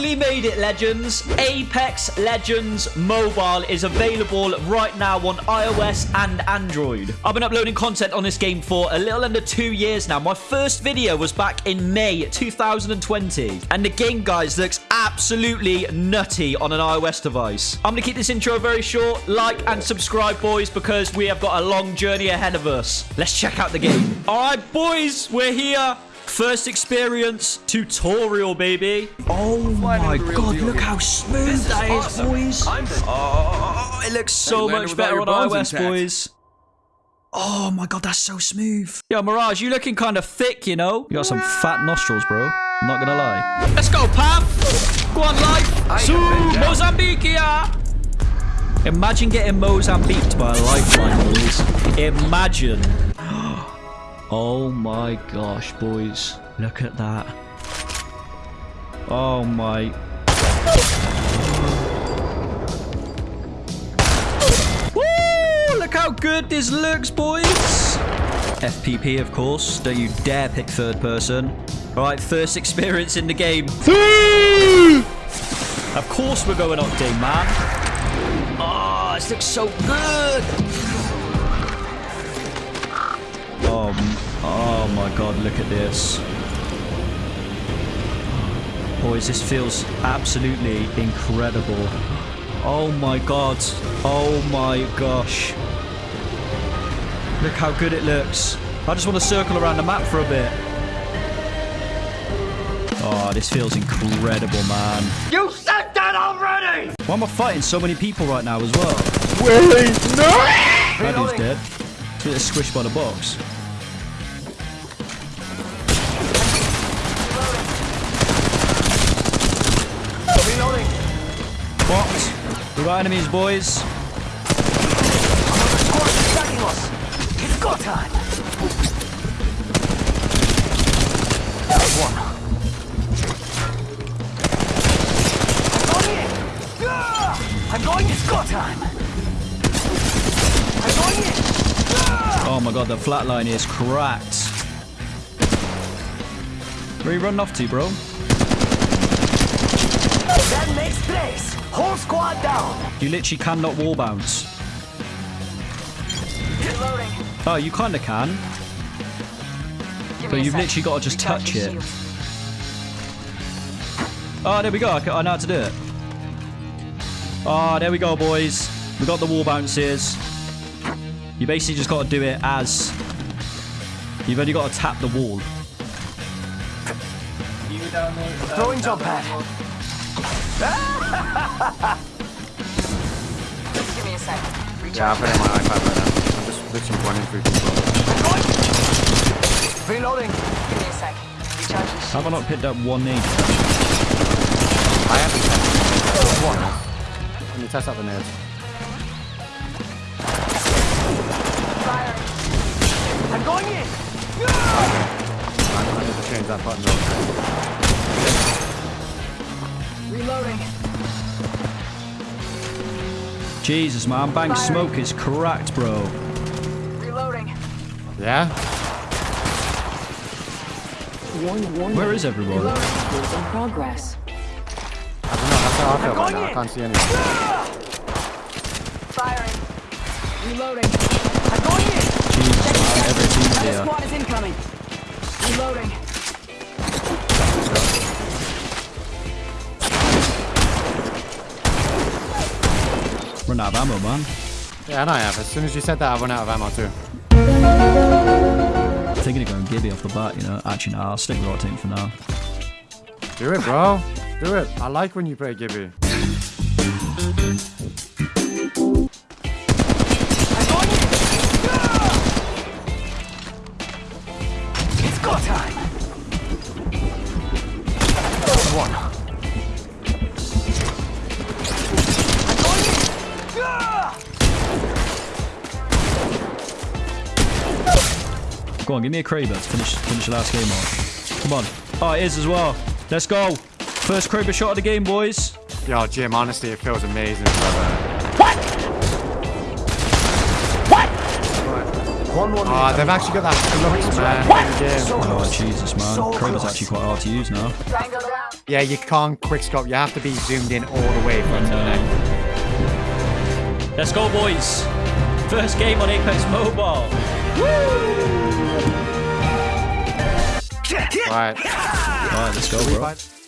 finally made it, Legends. Apex Legends Mobile is available right now on iOS and Android. I've been uploading content on this game for a little under two years now. My first video was back in May 2020. And the game, guys, looks absolutely nutty on an iOS device. I'm going to keep this intro very short. Like and subscribe, boys, because we have got a long journey ahead of us. Let's check out the game. All right, boys, we're here. First experience tutorial, baby. Oh my god, look how smooth that is, boys. Oh, it looks so much better on iOS, boys. Oh my god, that's so smooth. Yo, Mirage, you looking kind of thick, you know? You got some fat nostrils, bro. I'm not gonna lie. Let's go, Pam. Go on, life. Su Mozambiquea. Imagine getting Mozambiqued by a lifeline, boys. Imagine. Oh my gosh, boys. Look at that. Oh my. Woo! Look how good this looks, boys. FPP, of course. Don't you dare pick third person. All right, first experience in the game. of course we're going octane, man. Oh, this looks so good. Oh, oh my god, look at this. Boys, this feels absolutely incredible. Oh my god. Oh my gosh. Look how good it looks. I just want to circle around the map for a bit. Oh, this feels incredible, man. You said that already! Why am I fighting so many people right now as well? Willie, no! That dude's dead. He's getting squished by the box. What? We got enemies, boys. Squad is attacking us. It's go time. One. I'm going in. I'm going. It's go time. I'm going in. Oh my god, the flatline is cracked. Where are you running off to, bro? That makes place. Whole squad down. You literally cannot wall bounce. Reloading. Oh, you kind of can. But you've literally got to just touch it. Oh, there we go. I, I know how to do it. Oh, there we go, boys. We got the wall bounces. You basically just got to do it as... You've only got to tap the wall. Throwing jump pad. Give me a sec. Yeah, I put it on my iPad right now. I'm just literally running through people. Reloading. Give me a sec. Recharging Have I not picked up one nade? I haven't tested one. Can you test out the nades? Firing. I'm going in. No! I I need to change that button real quick. Reloading. Jesus, man. Bang smoke is cracked, bro. Reloading. Yeah? Where is everyone? Reloading. In progress. I don't know, that's how I feel right now. I can't see anything. Firing. Reloading. I'm going in. Jesus, man. Every team's Another here. squad is incoming. Reloading. Out of ammo, man. Yeah, and I have. As soon as you said that, I run out of ammo too. thinking of going Gibby off the bat, you know. Actually, no, I'll stick with Octane for now. Do it, bro. Do it. I like when you play Gibby. Go on, give me a Kraber to finish, finish the last game off. Come on. Oh, it is as well. Let's go. First Kraber shot of the game, boys. Yo, Jim, honestly, it feels amazing. brother. One one. Oh, they've actually got that flux, man, in the game. Oh, Jesus, man. Kraber's actually quite hard to use now. Yeah, you can't quick scope. You have to be zoomed in all the way from the neck. Let's go, boys. First game on Apex Mobile. Right. All right, let's go, bro.